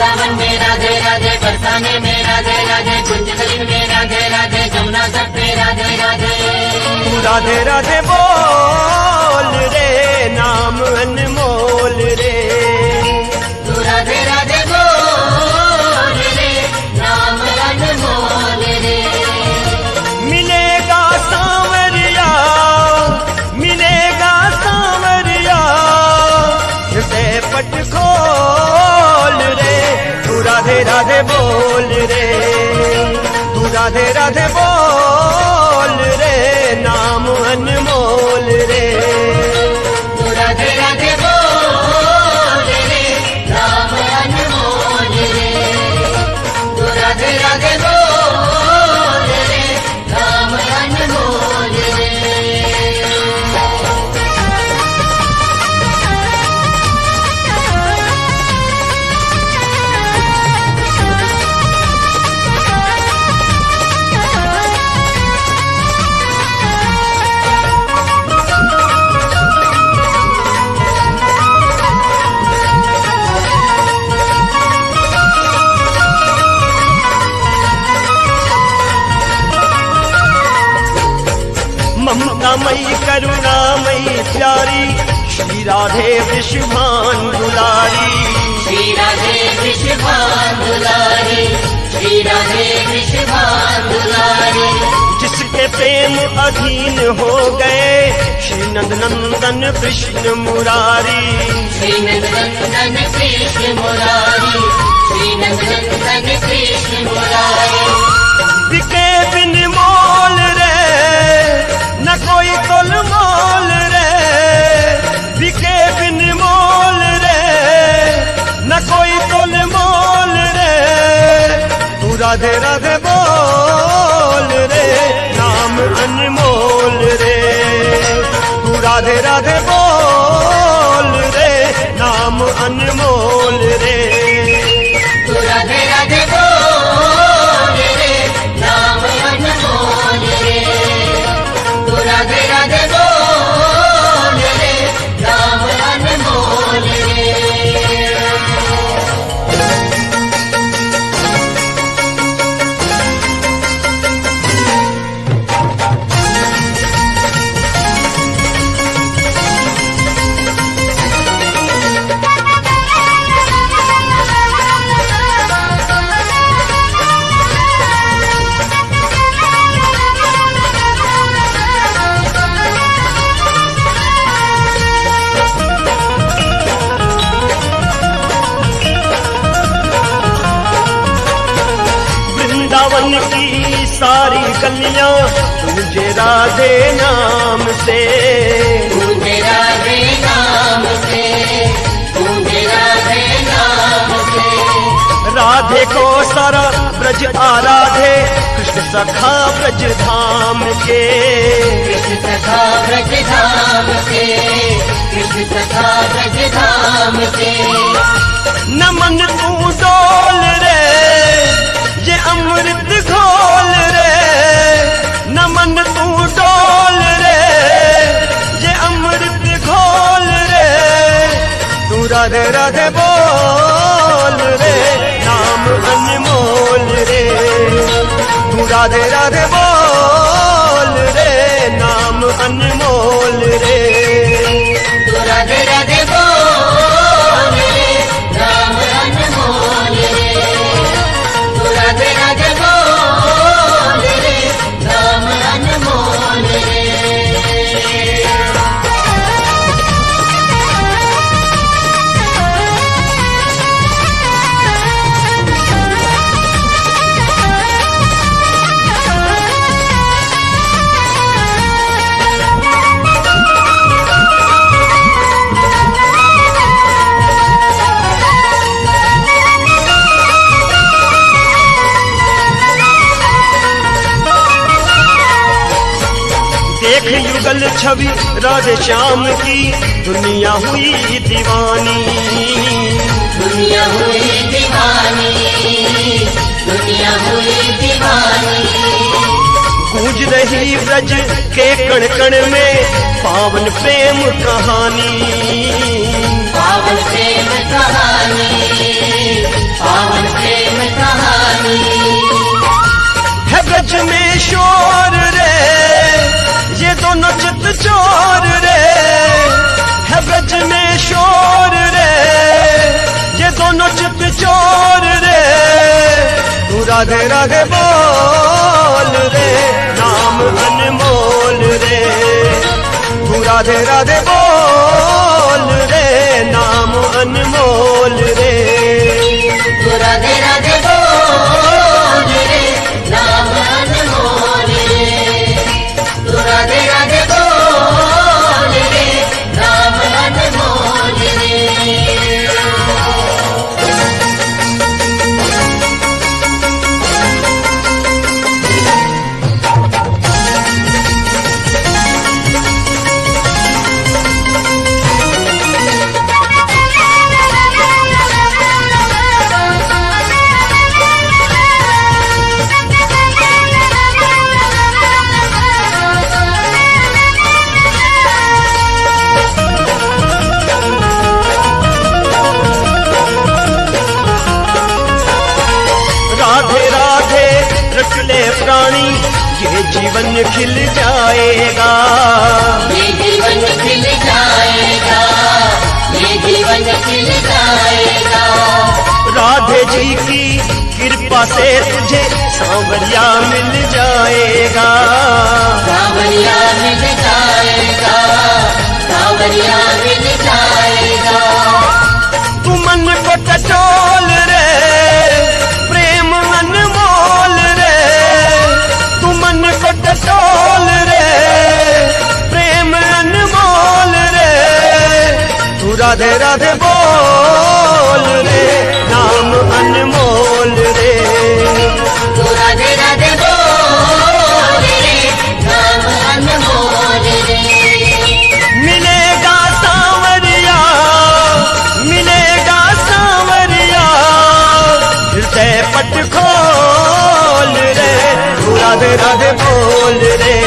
वृंदावन में राधे राधे बरसाने में राधे राधे कुंजगलिन में राधे राधे, जमुना तट में राधे राधे। राधे राधे बोल। राधे राधे बोल रे तू राधे राधे ममतामयी करुणामयी प्यारी। श्री राधे विश्वभान दुलारी। श्री राधे दुलारी। श्री राधे दुलारी। जिसके प्रेम अधीन हो गए श्री नंद नंदन कृष्ण मुरारी। श्री नंदन कृष्ण मुरारी। श्री नंदन कृष्ण मुरारी। न कोई तोल मोल रे बिके बिन मोल रे न कोई तोल मोल रे तू राधे राधे बोल रे नाम अनमोल रे तू राधे राधे बोल रे नाम अनमोल रे वृंदावन की सारी गलियाँ तुझे राधे नाम से गूंजे राधे नाम से गूंजे राधे नाम से राधे को सारा ब्रज आराधे कृष्ण सखा ब्रज धाम के कृष्ण सखा ब्रज धाम से कृष्ण सखा ब्रज धाम से नमन तू डोल रे अमृत रे। राधे राधे बोल रे, नाम अनमोल रे। तू राधे राधे बोल देख युगल छवि राधे श्याम की दुनिया हुई दीवानी। दुनिया हुई दीवानी दुनिया हुई दीवानी। गूंज रही ब्रज के कण कण में पावन प्रेम कहानी। पावन प्रेम कहानी पावन प्रेम कहानी। राधे राधे बोल रे नाम अनमोल रे। तू राधे राधे बोल रे, नाम अनमोल रे। तू राधे राधे ये जीवन खिल जाएगा। ये जीवन खिल जाएगा। ये जीवन खिल जाएगा। राधे जी की कृपा से तुझे सांवरिया मिल जाएगा। सावरिया मिल जाएगा। सावरिया मिल जाएगा। तू मन को टटोल राधे राधे बोल रे नाम अनमोल रे। तू राधे राधे बोल रे नाम अनमोल रे। मिलेगा सांवरिया मिलेगा सांवरिया हृदय पट खोल रे। तू राधे राधे बोल रे।